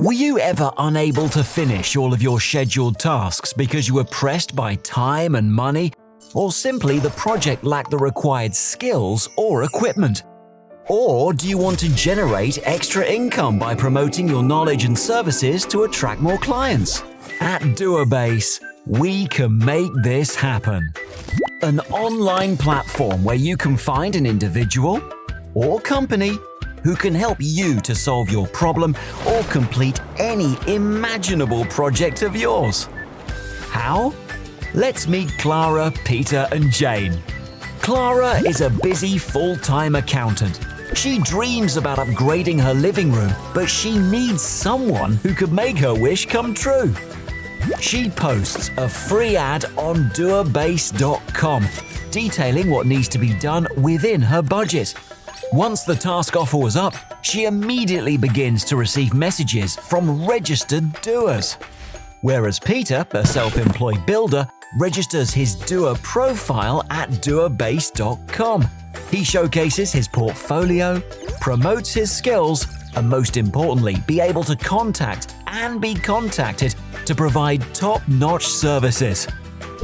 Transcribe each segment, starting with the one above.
Were you ever unable to finish all of your scheduled tasks because you were pressed by time and money, or simply the project lacked the required skills or equipment? Or do you want to generate extra income by promoting your knowledge and services to attract more clients? At Doerbase, we can make this happen. An online platform where you can find an individual or company who can help you to solve your problem or complete any imaginable project of yours. How? Let's meet Clara, Peter, and Jane. Clara is a busy full-time accountant. She dreams about upgrading her living room, but she needs someone who could make her wish come true. She posts a free ad on doerbase.com detailing what needs to be done within her budget. Once the task offer was up, she immediately begins to receive messages from registered doers. Whereas Peter, a self-employed builder, registers his doer profile at doerbase.com. He showcases his portfolio, promotes his skills, and most importantly, be able to contact and be contacted to provide top-notch services.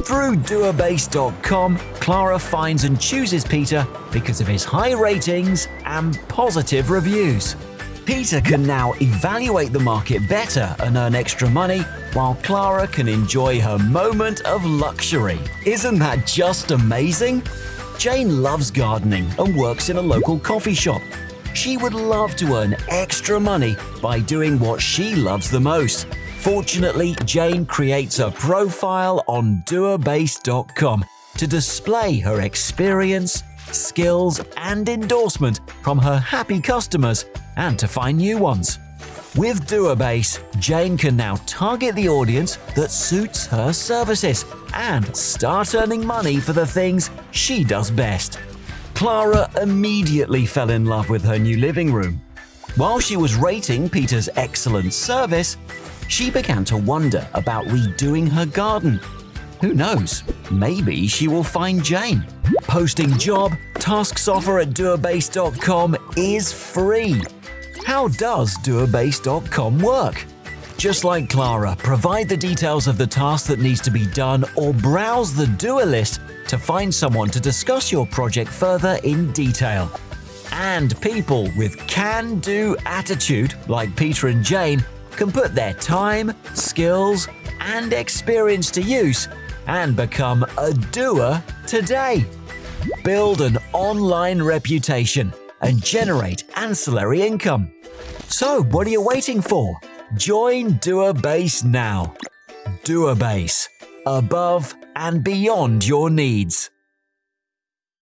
Through doerbase.com, Clara finds and chooses Peter because of his high ratings and positive reviews. Peter can now evaluate the market better and earn extra money, while Clara can enjoy her moment of luxury. Isn't that just amazing? Jane loves gardening and works in a local coffee shop. She would love to earn extra money by doing what she loves the most Fortunately, Jane creates a profile on doerbase.com to display her experience, skills, and endorsement from her happy customers and to find new ones. With Doerbase, Jane can now target the audience that suits her services and start earning money for the things she does best. Clara immediately fell in love with her new living room. While she was rating Peter's excellent service, she began to wonder about redoing her garden. Who knows, maybe she will find Jane. Posting job, tasks offer at doerbase.com is free. How does doerbase.com work? Just like Clara, provide the details of the task that needs to be done or browse the doer list to find someone to discuss your project further in detail. And people with can-do attitude, like Peter and Jane, can put their time, skills, and experience to use and become a doer today. Build an online reputation and generate ancillary income. So, what are you waiting for? Join Doerbase now. Doerbase, above and beyond your needs.